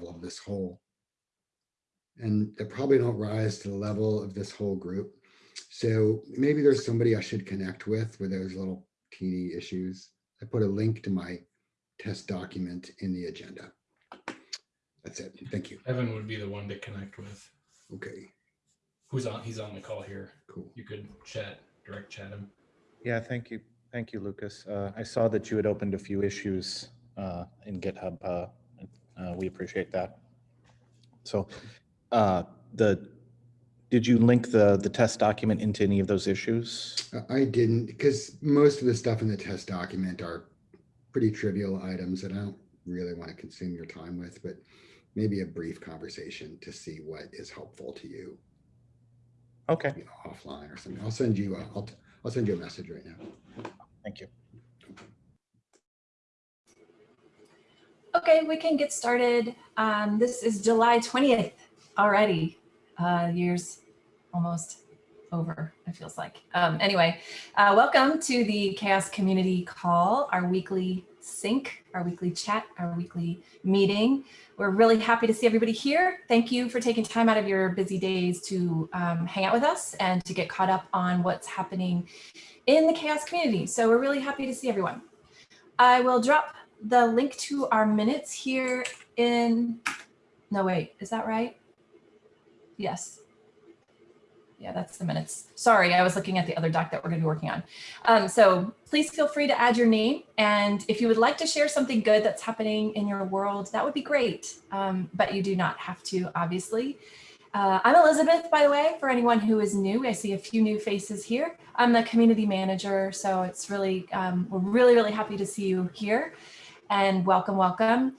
level of this whole. And they probably don't rise to the level of this whole group. So maybe there's somebody I should connect with with those little teeny issues. I put a link to my test document in the agenda. That's it. Thank you. Evan would be the one to connect with. Okay, Who's on? He's on the call here. cool. You could chat, direct chat him. Yeah, thank you. Thank you, Lucas. Uh, I saw that you had opened a few issues uh, in GitHub. uh, uh, We appreciate that. So uh, the, did you link the, the test document into any of those issues? I- didn't, because most of the stuff in the test document are pretty trivial items that I don't really want to consume your time with, but maybe a brief conversation to see what is helpful to you Okay, you know, offline or something. I'll send you, a- I'll, I'll send you a message right now. thank you. Okay, we can get started. Um, this is July 20th already. Uh, years almost over, it feels like. Um, anyway, uh, welcome to the CHAOSS Community Call, our weekly sync, our weekly chat, our weekly meeting. We're really happy to see everybody here. Thank you for taking time out of your busy days to um, hang out with us and to get caught up on what's happening in the CHAOSS community. So we're really happy to see everyone. I will drop the link to our minutes here in, no, wait, is that right? Yes. Yeah, that's the minutes. Sorry, I was looking at the other doc that we're gonna be working on. Um, so please feel free to add your name. And if you would like to share something good that's happening in your world, that would be great. Um, but you do not have to, obviously. Uh, I'm Elizabeth, by the way, for anyone who is new. I see a few new faces here. I'm the community manager, so it's really, um, we're really, really happy to see you here and welcome, welcome.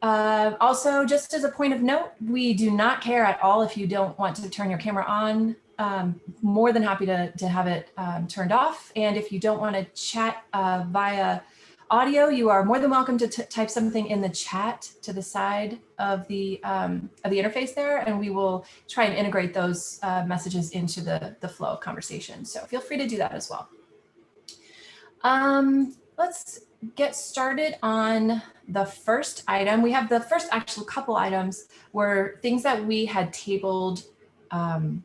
Uh, also, just as a point of note, we do not care at all if you don't want to turn your camera on. Um, more than happy to, to have it um, turned off. And if you don't want to chat uh, via audio, you are more than welcome to type something in the chat to the side of the um, of the interface there, and we will try and integrate those uh, messages into the, the flow of conversation. So feel free to do that as well. Um, let's get started on the first item. We have the first actual couple items were things that we had tabled, um,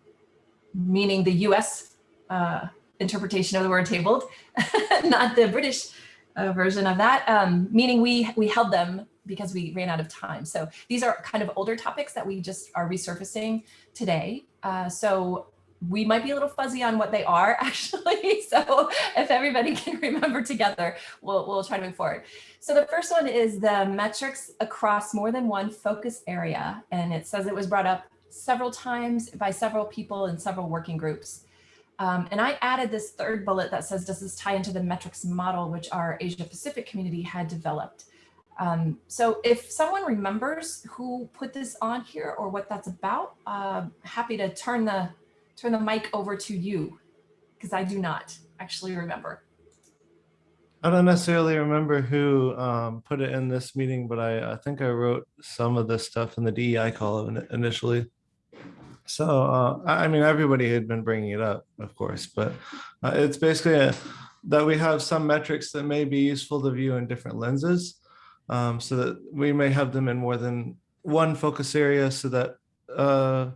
meaning the US uh, interpretation of the word tabled, not the British uh, version of that, um, meaning we, we held them because we ran out of time. So these are kind of older topics that we just are resurfacing today. Uh, so we might be a little fuzzy on what they are actually. So if everybody can remember together, we'll, we'll try to move forward. So the first one is the metrics across more than one focus area. And it says it was brought up several times by several people in several working groups. Um, and I added this third bullet that says, does this tie into the metrics model, which our Asia Pacific community had developed? Um, so if someone remembers who put this on here or what that's about, uh, happy to turn the turn the mic over to you because I do not actually remember. I don't necessarily remember who um, put it in this meeting, but I, I think I wrote some of this stuff in the DEI column initially. So, uh, I mean, everybody had been bringing it up, of course, but uh, it's basically a, that we have some metrics that may be useful to view in different lenses. um, so that we may have them in more than one focus area so that uh,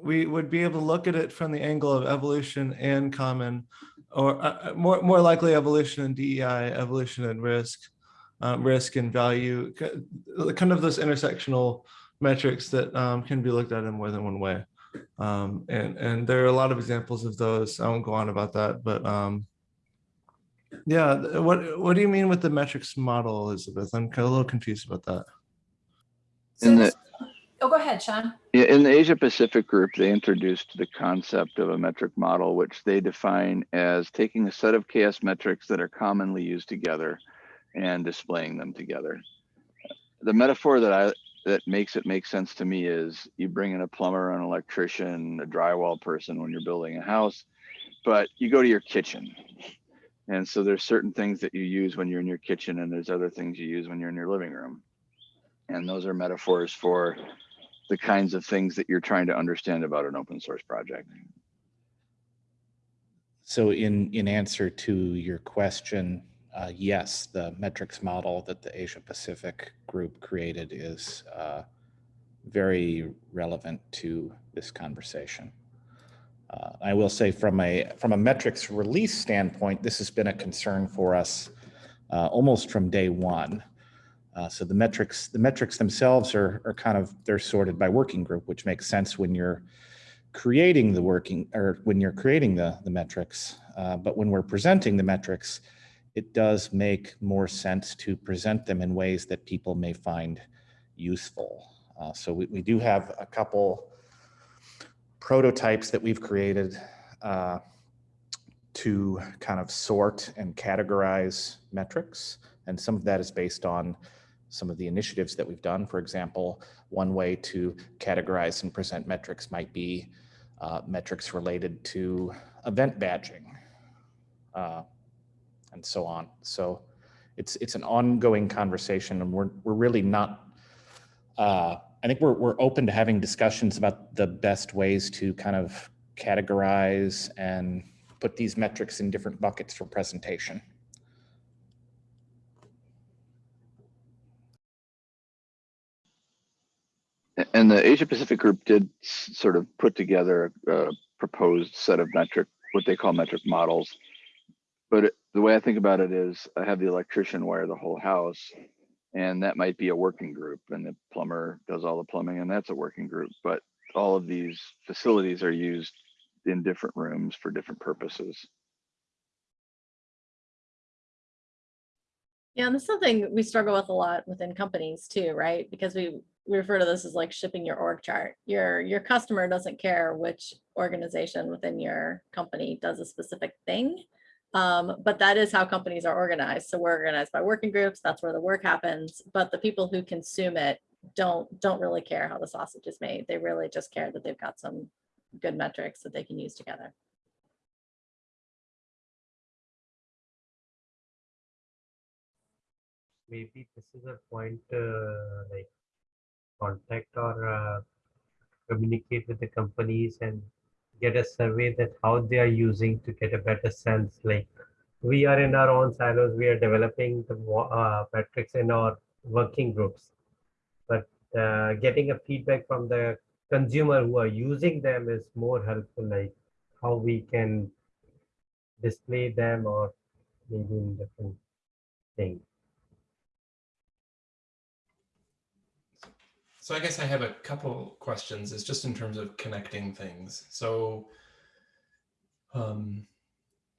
we would be able to look at it from the angle of evolution and common or uh, uh, more more likely evolution and DEI, evolution and risk, um, risk and value, kind of those intersectional metrics that um, can be looked at in more than one way. Um, and and there are a lot of examples of those. I won't go on about that, but um, yeah, what what do you mean with the metrics model, Elizabeth? I'm kind of a little confused about that. So In the- oh, go ahead, Sean. In the Asia Pacific group, they introduced the concept of a metric model, which they define as taking a set of CHAOSS metrics that are commonly used together and displaying them together. The metaphor that I that makes it make sense to me is you bring in a plumber, an electrician, a drywall person when you're building a house, but you go to your kitchen. And so there's certain things that you use when you're in your kitchen, and there's other things you use when you're in your living room. And those are metaphors for the kinds of things that you're trying to understand about an open source project. So in, in answer to your question, uh, yes, the metrics model that the Asia Pacific group created is uh, very relevant to this conversation. Uh, I will say from a from a metrics release standpoint, this has been a concern for us uh, almost from day one. Uh, so the metrics the metrics themselves are are kind of they're sorted by working group, which makes sense when you're creating the working or when you're creating the the metrics. Uh, but when we're presenting the metrics, it does make more sense to present them in ways that people may find useful. Uh, so we, we do have a couple prototypes that we've created uh, to kind of sort and categorize metrics. And some of that is based on some of the initiatives that we've done. For example, one way to categorize and present metrics might be uh, metrics related to event badging uh, and so on. So it's it's an ongoing conversation and we're, we're really not uh, I think we're, we're open to having discussions about the best ways to kind of categorize and put these metrics in different buckets for presentation. And the Asia Pacific group did sort of put together a proposed set of metric, what they call metric models. But it- the way I think about it is I have the electrician wire the whole house. And that might be a working group and the plumber does all the plumbing and that's a working group. But all of these facilities are used in different rooms for different purposes. Yeah, and that's something we struggle with a lot within companies too, right? Because we, we refer to this as like shipping your org chart. Your, your customer doesn't care which organization within your company does a specific thing. Um, but that is how companies are organized. So we're organized by working groups. That's where the work happens. But the people who consume it don't, don't really care how the sausage is made. They really just care that they've got some good metrics that they can use together. maybe this is a point uh, like contact or uh, communicate with the companies and get a survey that how they are using to get a better sense like we are in our own silos we are developing the uh, metrics in our working groups. But uh, getting a feedback from the consumer who are using them is more helpful like how we can display them or maybe in different things So I guess I have a couple questions. It's just in terms of connecting things. So um,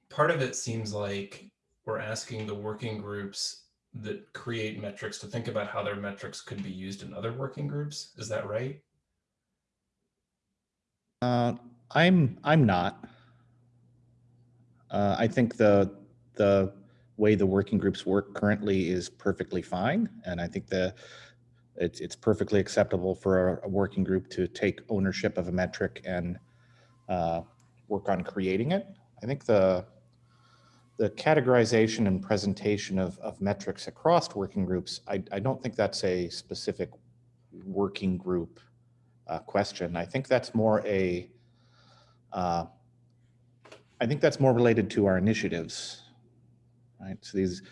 part of it seems like we're asking the working groups that create metrics to think about how their metrics could be used in other working groups. Is that right? Uh, I'm I'm not. Uh, I think the the way the working groups work currently is perfectly fine, and I think the it's it's perfectly acceptable for a, a working group to take ownership of a metric and uh, work on creating it. I think the the categorization and presentation of, of metrics across working groups, I, I don't think that's a specific working group uh, question. I think that's more a, uh, I think that's more related to our initiatives, right? So these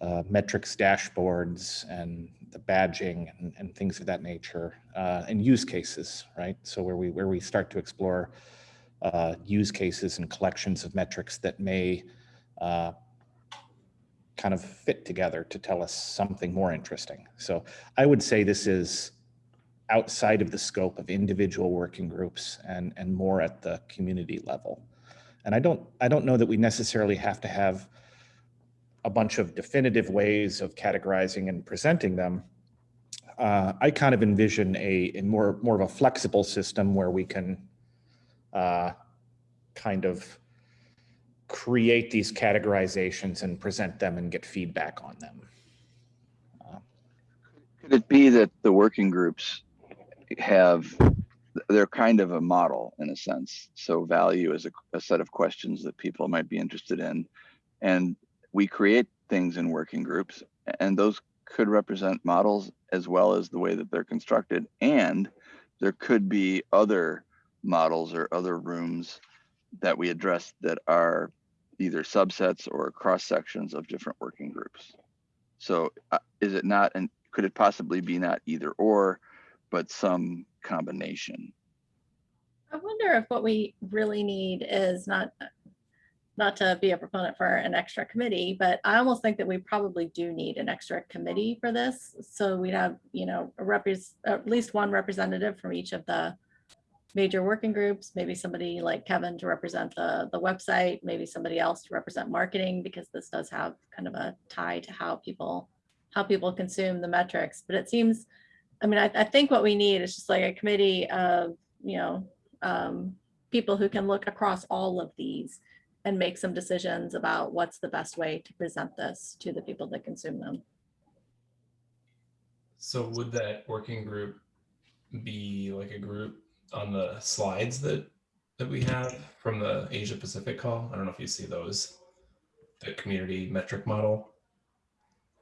uh, metrics dashboards and the badging and, and things of that nature, uh, and use cases, right? So where we where we start to explore uh, use cases and collections of metrics that may uh, kind of fit together to tell us something more interesting. So I would say this is outside of the scope of individual working groups and, and more at the community level. And I don't, I don't know that we necessarily have to have a bunch of definitive ways of categorizing and presenting them. Uh, I kind of envision a, a more, more of a flexible system where we can uh, kind of create these categorizations and present them and get feedback on them. Could it be that the working groups have, they're kind of a model in a sense. So value is a, a set of questions that people might be interested in. And we create things in working groups and those could represent models as well as the way that they're constructed. And there could be other models or other rooms that we address that are either subsets or cross sections of different working groups. So uh, is it not, and could it possibly be not either or, but some combination. I wonder if what we really need is not, not to be a proponent for an extra committee, but I almost think that we probably do need an extra committee for this. So we'd have, you know, at least one representative from each of the major working groups, maybe somebody like Kevin to represent the, the website, maybe somebody else to represent marketing, because this does have kind of a tie to how people, how people consume the metrics. But it seems, I mean, I, I think what we need is just like a committee of, you know, um, people who can look across all of these and make some decisions about what's the best way to present this to the people that consume them. So would that working group be like a group on the slides that that we have from the Asia Pacific call? I don't know if you see those, the community metric model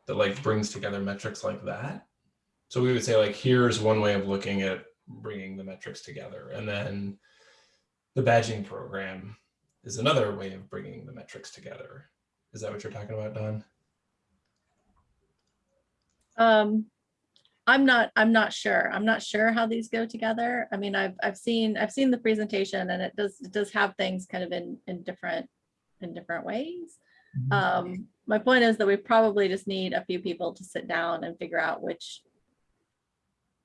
that like brings together metrics like that. So we would say like, here's one way of looking at bringing the metrics together. And then the badging program is another way of bringing the metrics together. Is that what you're talking about, Don? Um, I'm not, I'm not sure. I'm not sure how these go together. I mean, I've, I've seen, I've seen the presentation and it does, it does have things kind of in, in different, in different ways. Um, my point is that we probably just need a few people to sit down and figure out which,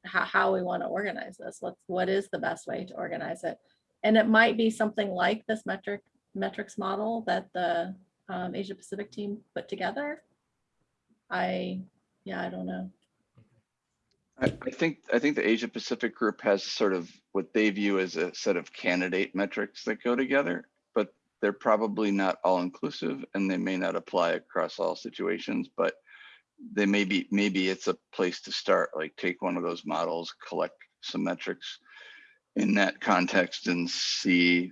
how, how we want to organize this. What's, what is the best way to organize it? And it might be something like this metric, metrics model that the um, Asia Pacific team put together. I, yeah, I don't know. I, think, I think the Asia Pacific group has sort of what they view as a set of candidate metrics that go together, but they're probably not all inclusive and they may not apply across all situations, but they may be, maybe it's a place to start, like take one of those models, collect some metrics in that context and see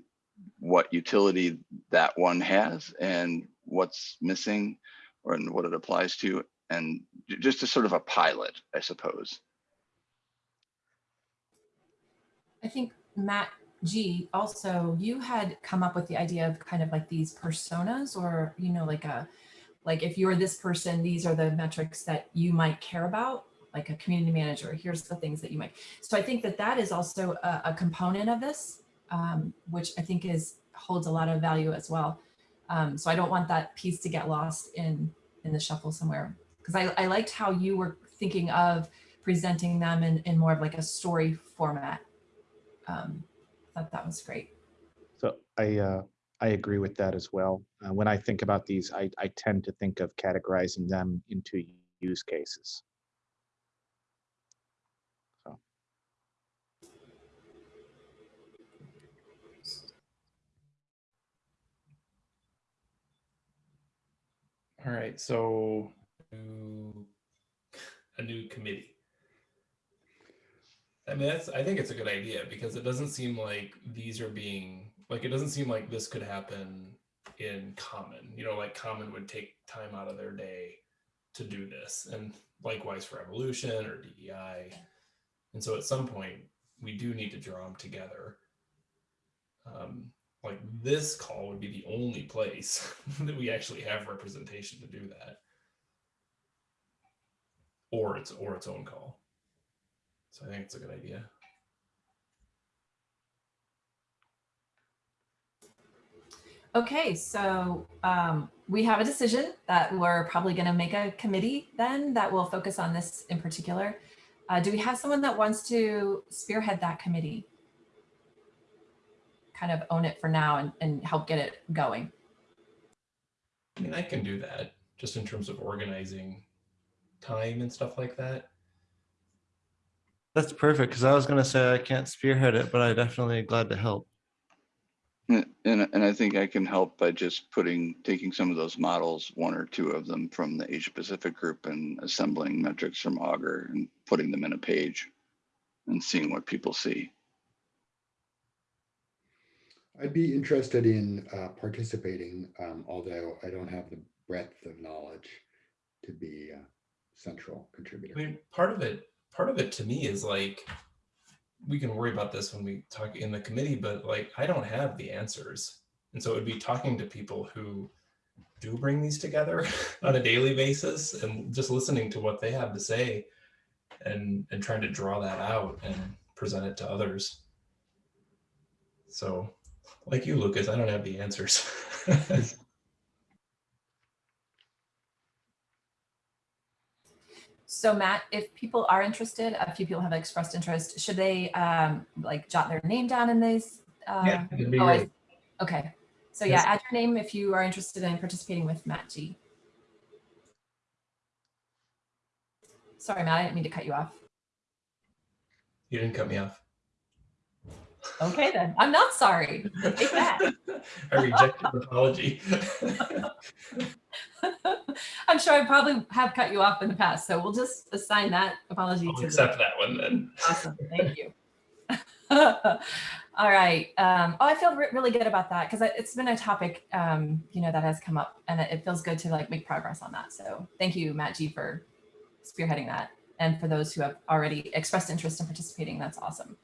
what utility that one has and what's missing or and what it applies to and just a sort of a pilot, I suppose. I think Matt G also, you had come up with the idea of kind of like these personas or, you know, like a, like if you're this person, these are the metrics that you might care about, like a community manager, here's the things that you might. So I think that that is also a, a component of this, um, which I think is holds a lot of value as well. Um, so I don't want that piece to get lost in, in the shuffle somewhere. Because I, I liked how you were thinking of presenting them in, in more of like a story format um, thought that was great. So I, uh, I agree with that as well. Uh, when I think about these, I, I tend to think of categorizing them into use cases. All right, so a new committee. I mean, that's, I think it's a good idea because it doesn't seem like these are being, like, it doesn't seem like this could happen in common, you know, like common would take time out of their day to do this and likewise for evolution or DEI. And so at some point, we do need to draw them together. Um, like this call would be the only place that we actually have representation to do that. Or it's or its own call. So I think it's a good idea. Okay, so um, we have a decision that we're probably going to make a committee then that will focus on this in particular. Uh, do we have someone that wants to spearhead that committee? Kind of own it for now and, and help get it going. I mean, I can do that just in terms of organizing time and stuff like that. That's perfect because I was going to say I can't spearhead it, but I definitely glad to help. And, and and I think I can help by just putting, taking some of those models, one or two of them from the Asia Pacific group and assembling metrics from Augur and putting them in a page and seeing what people see. I'd be interested in uh, participating, um, although I don't have the breadth of knowledge to be a central contributor. I mean, part of it, part of it to me is like, we can worry about this when we talk in the committee, but like, I don't have the answers. And so it would be talking to people who do bring these together on a daily basis and just listening to what they have to say and and trying to draw that out and present it to others. So, like you, Lucas, I don't have the answers. So Matt, if people are interested, a few people have expressed interest, should they um, like jot their name down in these? Uh, yeah, oh, I- Okay, so Yes. yeah, add your name if you are interested in participating with Matt G. Sorry, Matt, I didn't mean to cut you off. You didn't cut me off. Okay then, I'm not sorry. Take that. I reject your apology. I'm sure I probably have cut you off in the past, so we'll just assign that apology I'll to the accept that one then. Awesome, thank you. All right. Um, oh, I feel re- really good about that because it's been a topic, um, you know, that has come up, and it, it feels good to like make progress on that. So thank you, Matt G, for spearheading that, and for those who have already expressed interest in participating. That's awesome.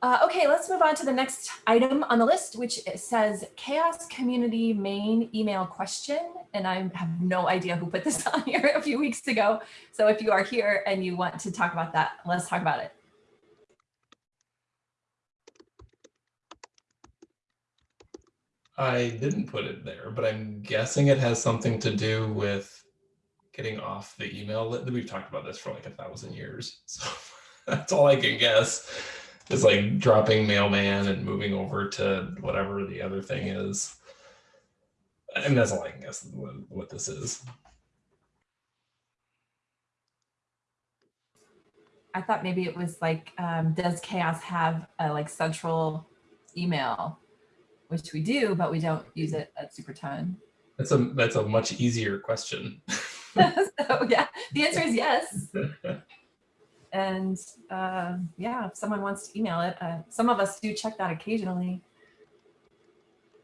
Uh, okay, let's move on to the next item on the list, which says CHAOSS Community main email question. And I have no idea who put this on here a few weeks ago. So if you are here and you want to talk about that, let's talk about it. I didn't put it there, but I'm guessing it has something to do with getting off the email. We've talked about this for like a thousand years. So that's all I can guess. It's like dropping mailman and moving over to whatever the other thing is. And that's all I can guess what, what this is. I thought maybe it was like, um, does CHAOSS have a like central email? Which we do, but we don't use it at Superton. That's a that's a much easier question. so yeah, the answer is yes. And uh, yeah, if someone wants to email it, uh, some of us do check that occasionally.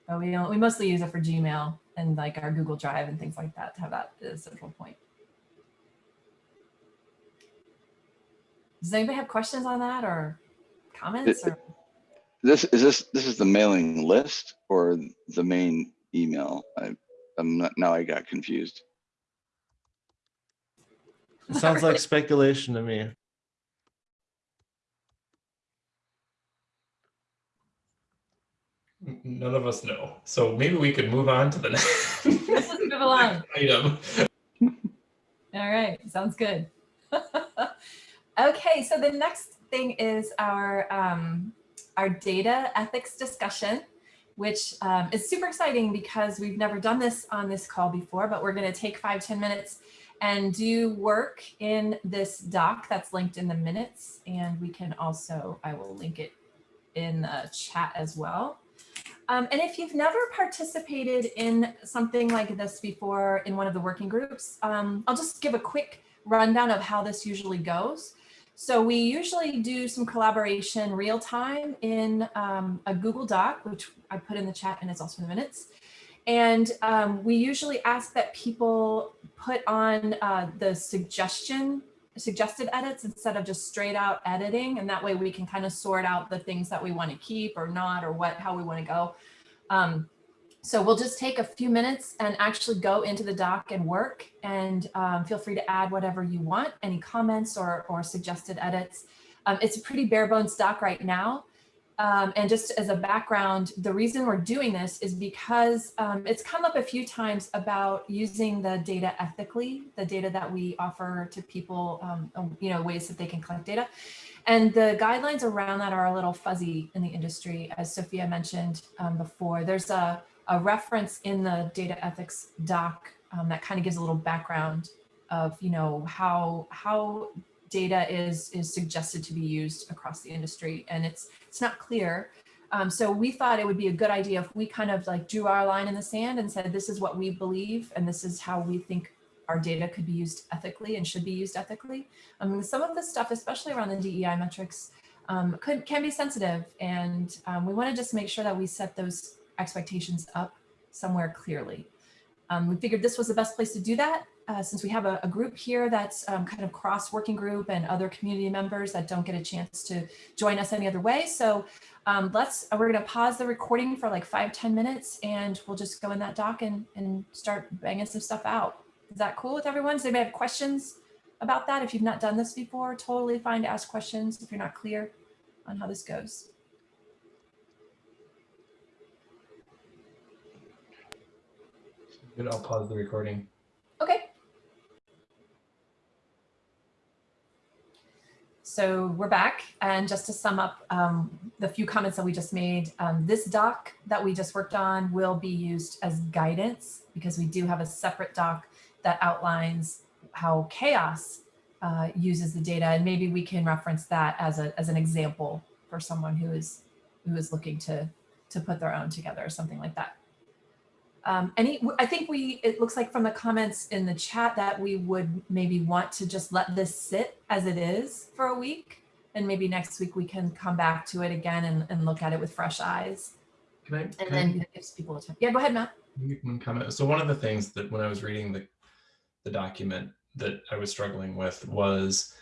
But we don't, we mostly use it for Gmail and like our Google Drive and things like that to have that as a central point. Does anybody have questions on that or comments or? This, is this, this is the mailing list or the main email? I, I'm not, now I got confused. It sounds like speculation to me. None of us know. So maybe we could move on to the next Let's move along. item. All right, sounds good. okay, so the next thing is our um, our data ethics discussion, which um, is super exciting because we've never done this on this call before, but we're going to take five ten minutes and do work in this doc that's linked in the minutes. And we can also, I will link it in the chat as well. Um, and if you've never participated in something like this before in one of the working groups, um, I'll just give a quick rundown of how this usually goes. So we usually do some collaboration real time in um, a Google Doc, which I put in the chat and it's also in the minutes. And um, we usually ask that people put on uh, the suggestion suggested edits instead of just straight out editing. And that way we can kind of sort out the things that we want to keep or not, or what, how we want to go. Um, so we'll just take a few minutes and actually go into the doc and work and um, feel free to add whatever you want, any comments or, or suggested edits. Um, it's a pretty bare bones doc right now. Um, and just as a background, the reason we're doing this is because um, it's come up a few times about using the data ethically, the data that we offer to people, um, you know, ways that they can collect data. And the guidelines around that are a little fuzzy in the industry, as Sophia mentioned um, before. There's a, a reference in the data ethics doc um, that kind of gives a little background of, you know, how, how data is, is suggested to be used across the industry. And it's, it's not clear. Um, so we thought it would be a good idea if we kind of like drew our line in the sand and said, this is what we believe, and this is how we think our data could be used ethically and should be used ethically. I mean, some of this stuff, especially around the DEI metrics, um, could can be sensitive. And um, we want to just make sure that we set those expectations up somewhere clearly. Um, we figured this was the best place to do that uh, since we have a, a group here that's um, kind of cross working group and other community members that don't get a chance to join us any other way. So um, let's, we're going to pause the recording for like five ten minutes and we'll just go in that doc and, and start banging some stuff out. Is that cool with everyone? Does anybody have questions about that. If you've not done this before, totally fine to ask questions if you're not clear on how this goes. Good, I'll pause the recording. Okay. So we're back. And just to sum up um, the few comments that we just made, um, this doc that we just worked on will be used as guidance because we do have a separate doc that outlines how CHAOSS uh, uses the data. And maybe we can reference that as, a, as an example for someone who is, who is looking to, to put their own together or something like that. Um, any, I think we, it looks like from the comments in the chat that we would maybe want to just let this sit as it is for a week. And maybe next week we can come back to it again and, and look at it with fresh eyes. Can I? And can then it gives people a time. Yeah, go ahead, Matt. Make One comment. So one of the things that when I was reading the, the document that I was struggling with was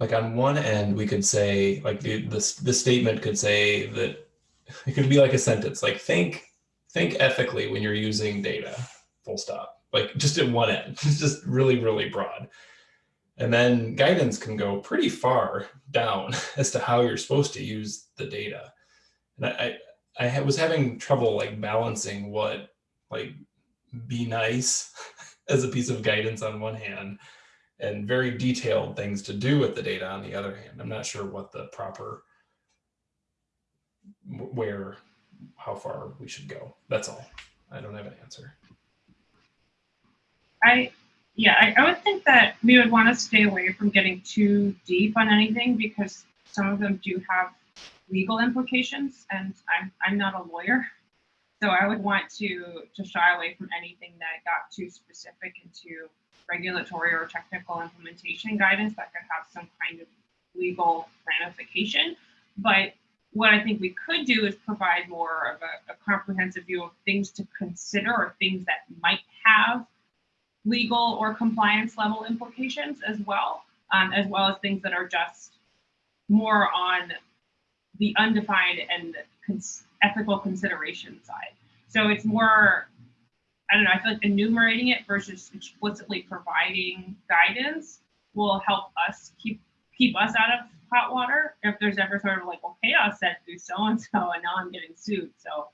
like on one end, we could say like the, the, the statement could say that it could be like a sentence, like think, think ethically when you're using data, full stop, like just at one end, it's just really, really broad. And then guidance can go pretty far down as to how you're supposed to use the data. And I, I, I was having trouble like balancing what like be nice as a piece of guidance on one hand and very detailed things to do with the data on the other hand. I'm not sure what the proper where how far we should go. That's all. I don't have an answer. I, yeah, I, I would think that we would want to stay away from getting too deep on anything because some of them do have legal implications and I'm, I'm not a lawyer. So I would want to, to shy away from anything that got too specific into regulatory or technical implementation guidance that could have some kind of legal ramification. But what I think we could do is provide more of a, a comprehensive view of things to consider or things that might have legal or compliance level implications as well, um, as well as things that are just more on the undefined and cons ethical consideration side. So it's more, I don't know, I feel like enumerating it versus explicitly providing guidance will help us keep keep us out of hot water if there's ever sort of like, well, CHAOSS said do so and so, and now I'm getting sued. So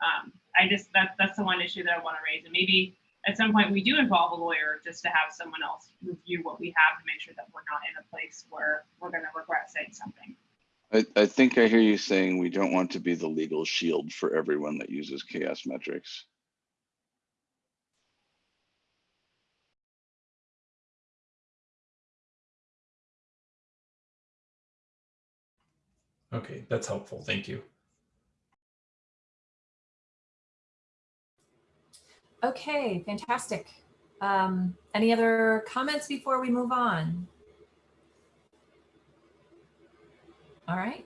um, I just that that's the one issue that I want to raise, and maybe at some point we do involve a lawyer just to have someone else review what we have to make sure that we're not in a place where we're going to regret saying something. I, I think I hear you saying we don't want to be the legal shield for everyone that uses CHAOSS metrics. Okay, that's helpful. Thank you. Okay, fantastic. Um, any other comments before we move on? All right,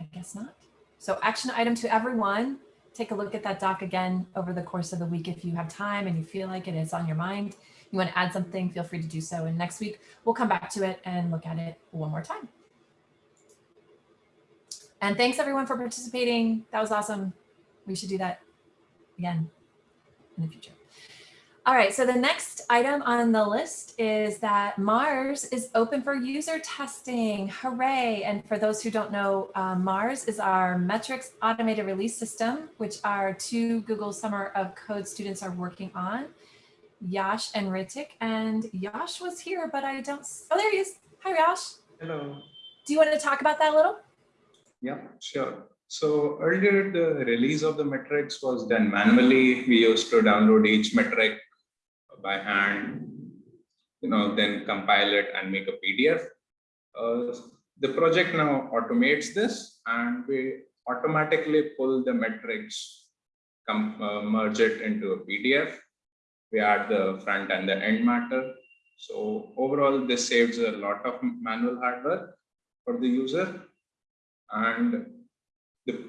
I guess not. So action item to everyone, take a look at that doc again over the course of the week if you have time and you feel like it is on your mind. You want to add something, feel free to do so. And next week, we'll come back to it and look at it one more time. And thanks everyone for participating. That was awesome. We should do that again in the future. All right, so the next item on the list is that Mars is open for user testing. Hooray. And for those who don't know, uh, Mars is our metrics automated release system, which our two Google Summer of Code students are working on, Yash and Ritik. And Yash was here, but I don't, oh, there he is. Hi, Yash. Hello. Do you want to talk about that a little? Yeah, sure. So earlier, the release of the metrics was done manually. We used to download each metric by hand, you know, then compile it and make a PDF. Uh, the project now automates this and we automatically pull the metrics, come, uh, merge it into a PDF. We add the front and the end matter. So overall, this saves a lot of manual hard work for the user and the,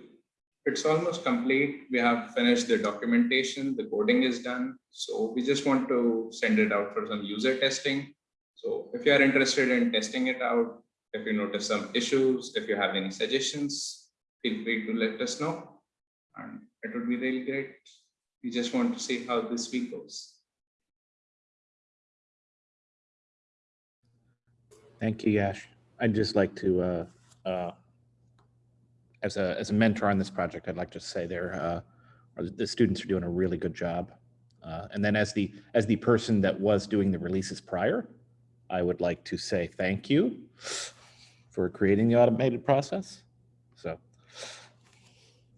it's almost complete. We have finished the documentation, the coding is done. So we just want to send it out for some user testing. So if you are interested in testing it out, if you notice some issues, if you have any suggestions, feel free to let us know. And it would be really great. We just want to see how this week goes. Thank you, Yash. I'd just like to, uh, uh, as a, as a mentor on this project, I'd like to say they're, uh, the students are doing a really good job. Uh, and then as the, as the person that was doing the releases prior, I would like to say thank you for creating the automated process. So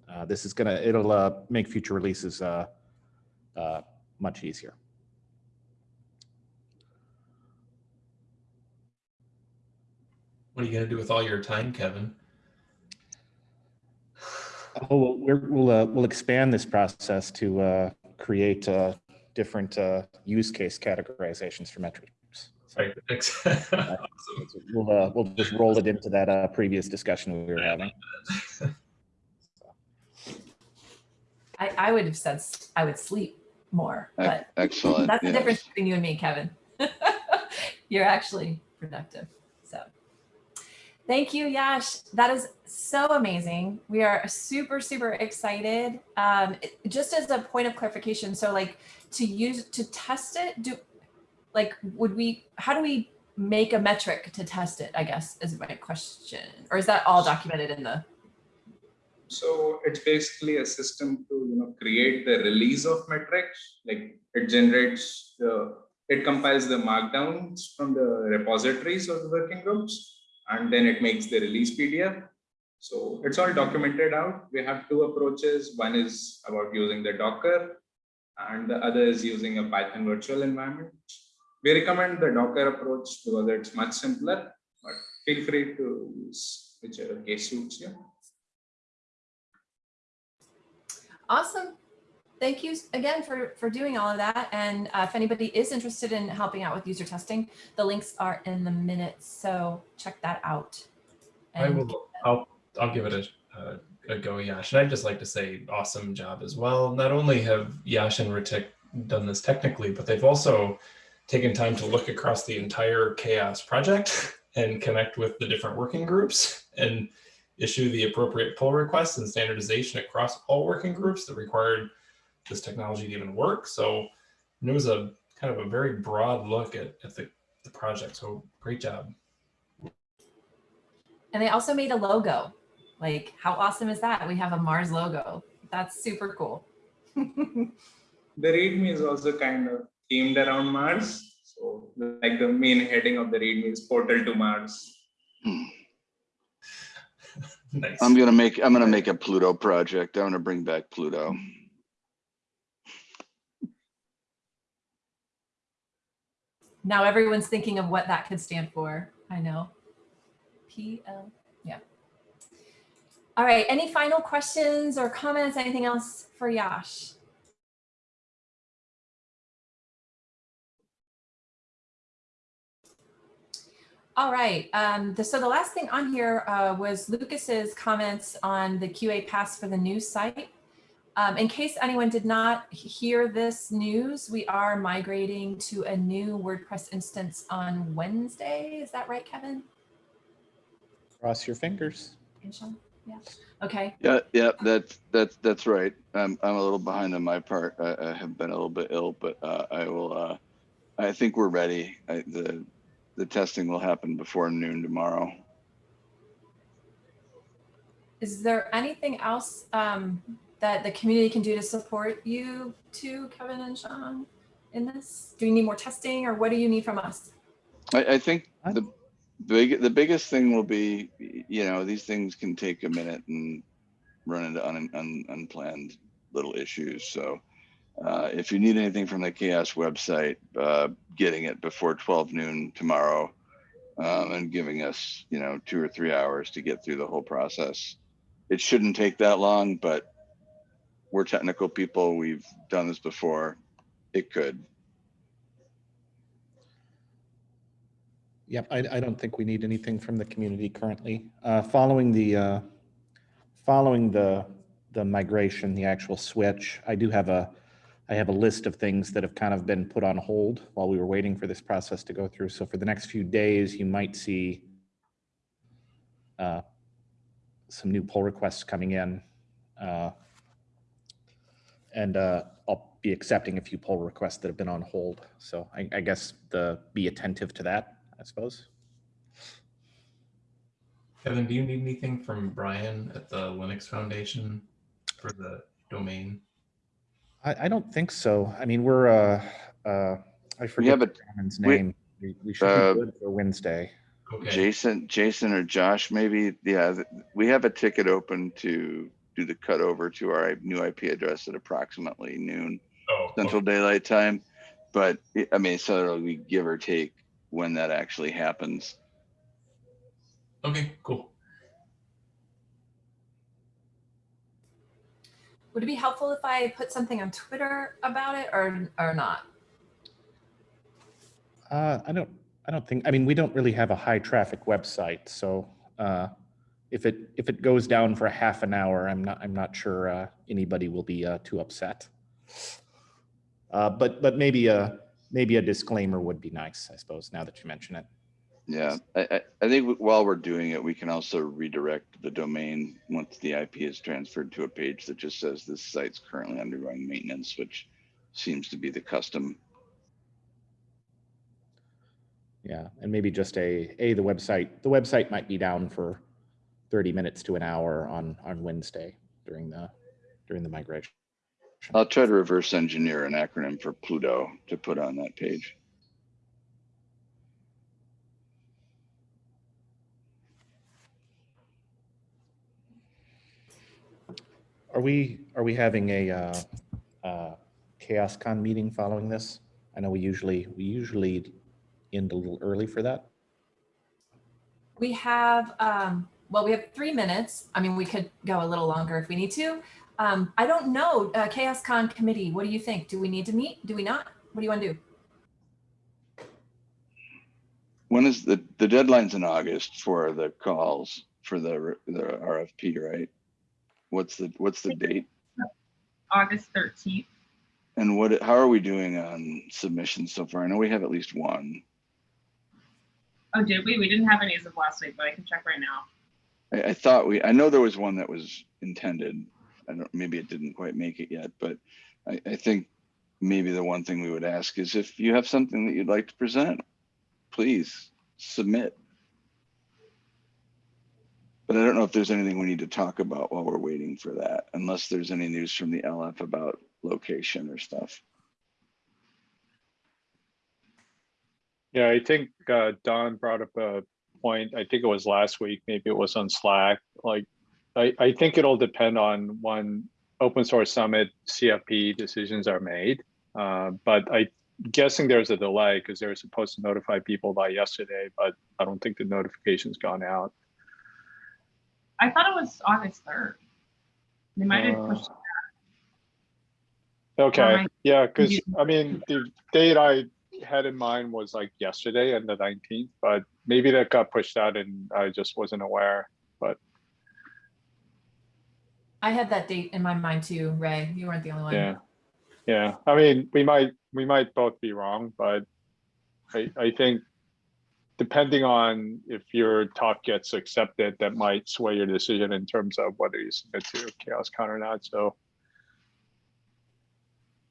uh, this is gonna, it'll uh, make future releases uh, uh, much easier. What are you gonna do with all your time, Kevin? Oh, we're, we'll, uh, we'll expand this process to, uh, create, uh, different, uh, use case categorizations for metrics. So Right. thanks. Awesome. we'll, uh, we'll just roll it into that, uh, previous discussion we were having. I, I would have said I would sleep more, but Excellent. that's the yes. difference between you and me, Kevin. You're actually productive. Thank you, Yash. That is so amazing. We are super, super excited. Um, it- just as a point of clarification, so like to use to test it, do like would we how do we make a metric to test it, I guess is my question. Or is that all documented in the So it's basically a system to you know create the release of metrics. Like it generates the it compiles the markdowns from the repositories of the working groups, and then it makes the release PDF. So it's all documented out. We have two approaches. One is about using the Docker, and the other is using a Python virtual environment. We recommend the Docker approach because it's much simpler, but feel free to use whichever case suits you. Awesome. Thank you again for, for doing all of that. And uh, if anybody is interested in helping out with user testing, the links are in the minutes. So check that out. I will, I'll, I'll give it a, a, a go, Yash. And I'd just like to say awesome job as well. Not only have Yash and Ritik done this technically, but they've also taken time to look across the entire CHAOSS project and connect with the different working groups and issue the appropriate pull requests and standardization across all working groups that required this technology to even work. So it was a kind of a very broad look at, at the, the project. So great job. And they also made a logo. Like, how awesome is that? We have a Mars logo. That's super cool. The README is also kind of themed around Mars. So like the main heading of the README is portal to Mars. Hmm. Nice. I'm gonna make, I'm gonna make a Pluto project. I'm gonna bring back Pluto. Now everyone's thinking of what that could stand for. I know. PL, yeah. All right, any final questions or comments, anything else for Yash? All right, um, the, so the last thing on here uh, was Lucas's comments on the QA pass for the new site. Um, in case anyone did not hear this news, we are migrating to a new WordPress instance on Wednesday. Is that right, Kevin? Cross your fingers. And Sean? Yeah. Okay. Yeah, yeah, that's, that's, that's right. I'm, I'm a little behind on my part. I, I have been a little bit ill, but, uh, I will, uh, I think we're ready. I, the, the testing will happen before noon tomorrow. Is there anything else um, that the community can do to support you too, Kevin and Sean, in this? Do you need more testing or what do you need from us? I, I think the big, the biggest thing will be, you know, these things can take a minute and run into un, un, unplanned little issues. So uh, if you need anything from the CHAOSS website, uh, getting it before 12 noon tomorrow um, and giving us, you know, two or three hours to get through the whole process. It shouldn't take that long, but we're technical people. We've done this before. It could. Yep, I, I don't think we need anything from the community currently. Uh, following the, uh, following the, the migration, the actual switch, I do have a, I have a list of things that have kind of been put on hold while we were waiting for this process to go through. So for the next few days, you might see uh, some new pull requests coming in. Uh, And uh, I'll be accepting a few pull requests that have been on hold. So I, I guess the, be attentive to that, I suppose. Kevin, do you need anything from Brian at the Linux Foundation for the domain? I, I don't think so. I mean, we're, uh, uh, I forget have a- gentleman's name. We, we should uh, be good for Wednesday. Okay. Jason, Jason or Josh, maybe, yeah, we have a ticket open to do the cut over to our new IP address at approximately noon Oh, Central Daylight Time. But I- I mean, so it'll be give or take when that actually happens. okay, cool. Would it be helpful if I put something on Twitter about it or, or not? Uh, I don't, I don't think, I mean, we don't really have a high traffic website, so, uh, if it, if it goes down for a half an hour, I'm not, I'm not sure, uh, anybody will be, uh, too upset. Uh, but, but maybe a, maybe a disclaimer would be nice, I suppose, now that you mention it. Yeah, I, I, I think while we're doing it, we can also redirect the domain once the IP is transferred to a page that just says this site's currently undergoing maintenance, which seems to be the custom. Yeah, and maybe just a, a, the website, the website might be down for thirty minutes to an hour on, on Wednesday during the, during the migration. I'll try to reverse engineer an acronym for Pluto to put on that page. Are we, are we having a, uh, uh, CHAOSScon meeting following this? I know we usually, we usually end a little early for that. We have, um, well, we have three minutes. I mean, we could go a little longer if we need to. Um, I don't know, uh, CHAOSScon committee, what do you think? Do we need to meet? Do we not? What do you want to do? When is the, the deadline's in August for the calls for the, the RFP, right? What's the, what's the date? August 13th. And what, how are we doing on submissions so far? I know we have at least one. Oh, did we? We didn't have any as of last week, but I can check right now. I, I thought we, I know there was one that was intended. I don't, maybe it didn't quite make it yet, but I, I think maybe the one thing we would ask is if you have something that you'd like to present, please submit. But I don't know if there's anything we need to talk about while we're waiting for that, unless there's any news from the LF about location or stuff. Yeah, I think uh, Don brought up a point. I think it was last week, maybe it was on Slack. Like, I, I think it'll depend on when Open Source Summit CFP decisions are made. Uh, but I guessing there's a delay because they were supposed to notify people by yesterday, but I don't think the notification's gone out. I thought it was August 3rd. They might have Uh, pushed. Okay, yeah, because I mean, the date I had in mind was like yesterday and the 19th, but maybe that got pushed out and I just wasn't aware. But I had that date in my mind too, Ray. You weren't the only one. Yeah. Yeah, I mean, we might, we might both be wrong, but I, I think depending on if your talk gets accepted, that might sway your decision in terms of whether you submit to CHAOSScon or not. So,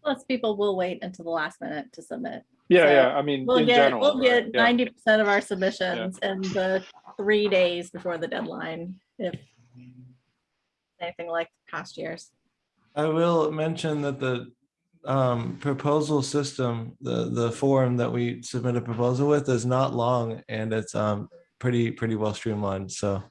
Plus people will wait until the last minute to submit. Yeah, So, yeah, I mean, We'll in get, general. we'll right, get yeah. ninety percent of our submissions in the three days before the deadline, if anything like past years. I will mention that the um, proposal system, the, the form that we submit a proposal with is not long and it's um, pretty, pretty well streamlined. So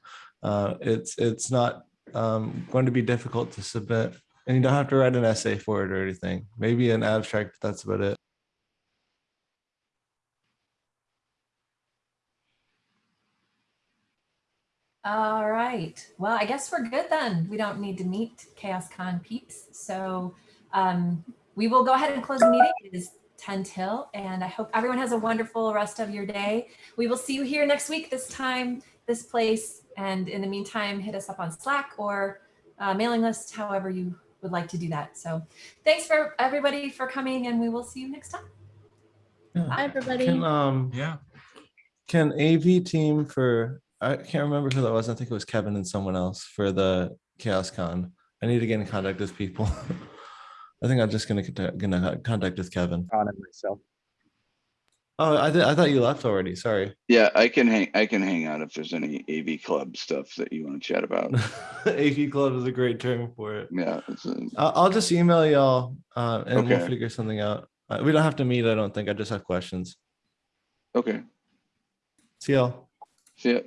uh, it's, it's not um, going to be difficult to submit. And you don't have to write an essay for it or anything. Maybe an abstract, but that's about it. All right. Well, I guess we're good then. We don't need to meet CHAOSScon peeps. So um, we will go ahead and close the meeting. It is 10 till, and I hope everyone has a wonderful rest of your day. We will see you here next week, this time, this place. And in the meantime, hit us up on Slack or uh, mailing list, however you would like to do that. So thanks for everybody for coming, and we will see you next time. Yeah. Hi, everybody. Can, um, Yeah. can AV team for, I can't remember who that was. I think it was Kevin and someone else for the CHAOSScon. I need to get in contact with people. I think I'm just gonna, contact- gonna contact with Kevin. Don and myself. Oh, I thought I thought you left already. Sorry. Yeah, I can hang, I can hang out if there's any AV club stuff that you want to chat about. AV Club is a great term for it. Yeah. it's a- I'll, I'll just email y'all uh, and we'll figure something out. Uh, we don't have to meet. I don't think. I just have questions. Okay, See y'all. see ya.